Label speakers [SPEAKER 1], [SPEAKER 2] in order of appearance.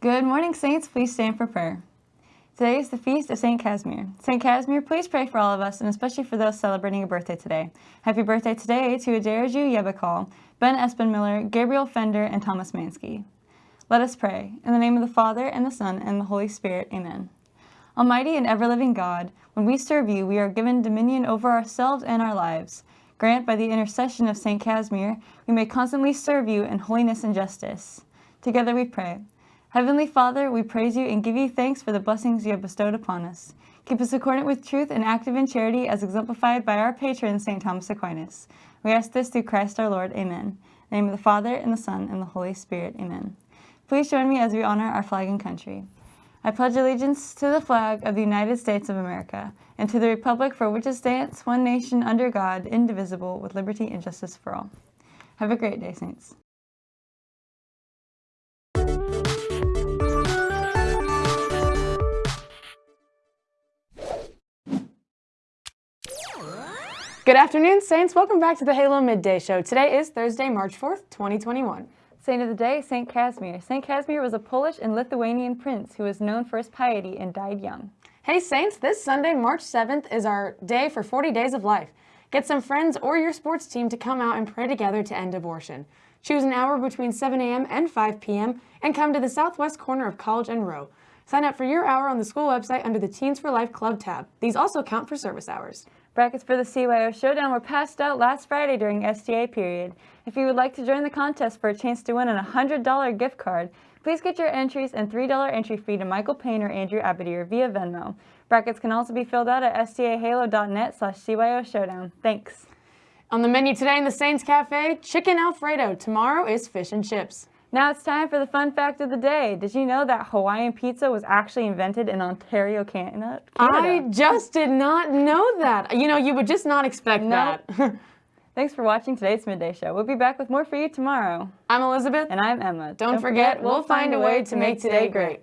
[SPEAKER 1] Good morning, Saints. Please stand for prayer. Today is the feast of St. Casimir. St. Casimir, please pray for all of us, and especially for those celebrating a birthday today. Happy birthday today to Aderaju Yebakal, Ben Espenmiller, Gabriel Fender, and Thomas Mansky. Let us pray. In the name of the Father, and the Son, and the Holy Spirit. Amen. Almighty and ever-living God, when we serve you, we are given dominion over ourselves and our lives. Grant by the intercession of St. Casimir, we may constantly serve you in holiness and justice. Together we pray. Heavenly Father, we praise you and give you thanks for the blessings you have bestowed upon us. Keep us accordant with truth and active in charity as exemplified by our patron, St. Thomas Aquinas. We ask this through Christ our Lord. Amen. In the name of the Father, and the Son, and the Holy Spirit. Amen. Please join me as we honor our flag and country. I pledge allegiance to the flag of the United States of America and to the republic for which it stands, one nation under God, indivisible, with liberty and justice for all. Have a great day, Saints.
[SPEAKER 2] Good afternoon, Saints. Welcome back to the Halo Midday Show. Today is Thursday, March 4th, 2021.
[SPEAKER 1] Saint of the day, Saint Casimir. Saint Casimir was a Polish and Lithuanian prince who was known for his piety and died young.
[SPEAKER 2] Hey Saints, this Sunday, March 7th is our day for 40 Days of Life. Get some friends or your sports team to come out and pray together to end abortion. Choose an hour between 7 a.m. and 5 p.m. and come to the southwest corner of College and Row. Sign up for your hour on the school website under the Teens for Life Club tab. These also count for service hours.
[SPEAKER 1] Brackets for the CYO Showdown were passed out last Friday during STA period. If you would like to join the contest for a chance to win a $100 gift card, please get your entries and $3 entry fee to Michael Payne or Andrew Abadir via Venmo. Brackets can also be filled out at stahalo.net slash CYO Showdown. Thanks.
[SPEAKER 2] On the menu today in the Saints Cafe, chicken Alfredo. Tomorrow is fish and chips.
[SPEAKER 1] Now it's time for the fun fact of the day. Did you know that Hawaiian pizza was actually invented in Ontario, Canada?
[SPEAKER 2] I just did not know that. You know, you would just not expect that.
[SPEAKER 1] Thanks for watching today's Midday Show. We'll be back with more for you tomorrow.
[SPEAKER 2] I'm Elizabeth.
[SPEAKER 1] And I'm Emma.
[SPEAKER 2] Don't, Don't forget, forget, we'll find a way to make today great.